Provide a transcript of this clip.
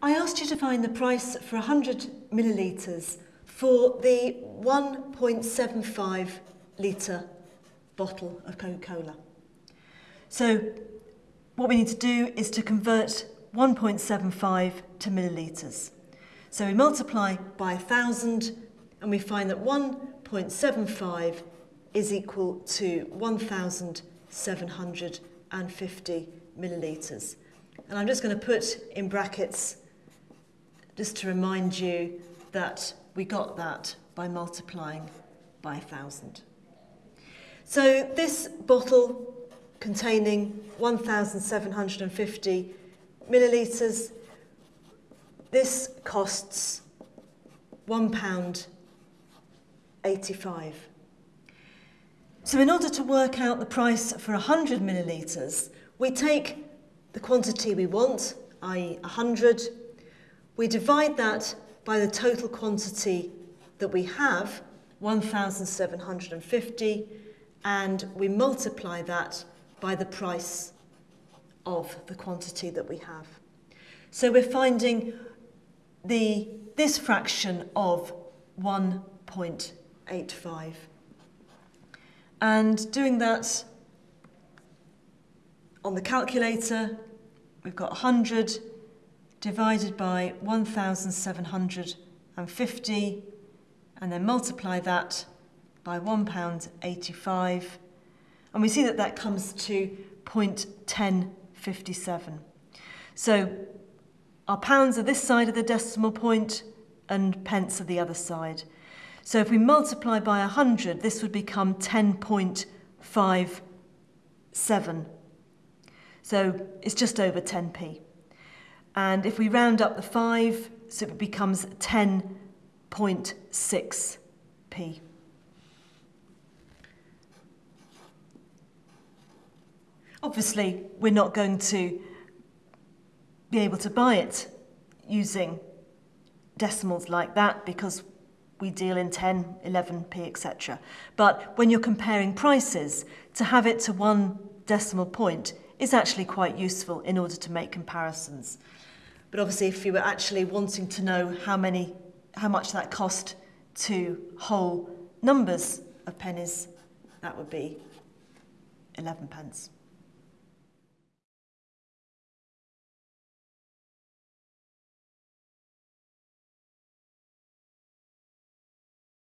I asked you to find the price for 100 millilitres for the 1.75 litre bottle of Coca-Cola. So what we need to do is to convert 1.75 to millilitres. So we multiply by 1,000 and we find that 1.75 is equal to 1,750 millilitres. And I'm just going to put in brackets just to remind you that we got that by multiplying by 1,000. So this bottle containing 1,750 millilitres, this costs £1.85. So in order to work out the price for 100 millilitres, we take the quantity we want, i.e. 100, we divide that by the total quantity that we have, 1,750, and we multiply that by the price of the quantity that we have. So we're finding the, this fraction of 1.85. And doing that on the calculator, we've got 100 divided by 1,750 and then multiply that by £1.85 and we see that that comes to 0.1057. So our pounds are this side of the decimal point and pence are the other side. So if we multiply by 100, this would become 10.57. So it's just over 10p. And if we round up the 5, so it becomes 10.6p. Obviously, we're not going to be able to buy it using decimals like that because we deal in 10, 11p, etc. But when you're comparing prices, to have it to one decimal point is actually quite useful in order to make comparisons. But obviously, if you were actually wanting to know how many, how much that cost to whole numbers of pennies, that would be 11 pence.